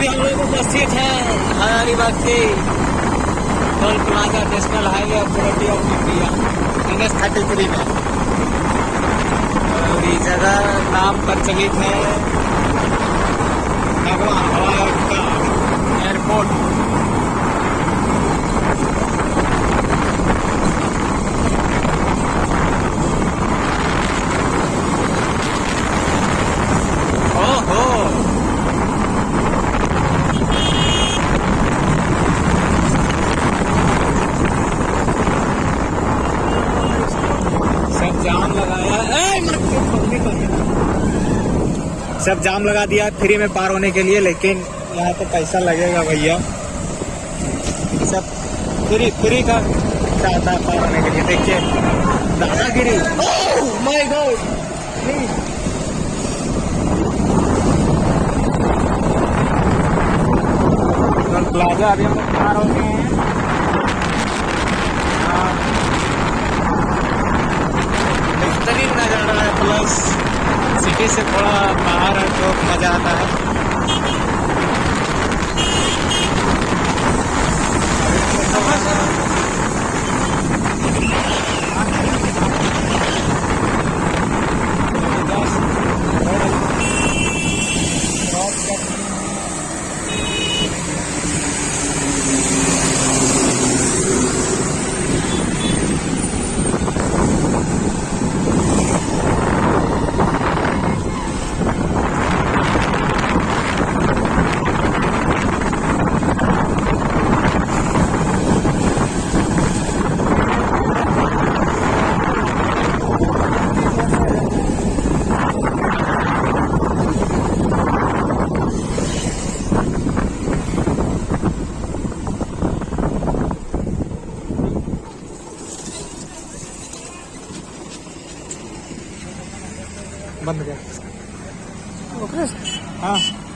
अभी हम लोग उपस्थित हैं हजारीबाग के toll plaza National Highway Authority of India N S thirty three में ये जगह नाम प्रचलित है। भगवान। सब जाम लगा दिया, फ्री में पार होने के लिए, लेकिन यहाँ तो पैसा लगेगा भैया। सब फ्री फ्री का चाहता है पार होने के लिए? देखिए, दादागिरी। गॉड प्लाजा अभी हम पार हो गए हैं। हाँ। बेहतरीन नज़ारा है प्लस सिटी से थोड़ा बाहर बंद कर। हाँ।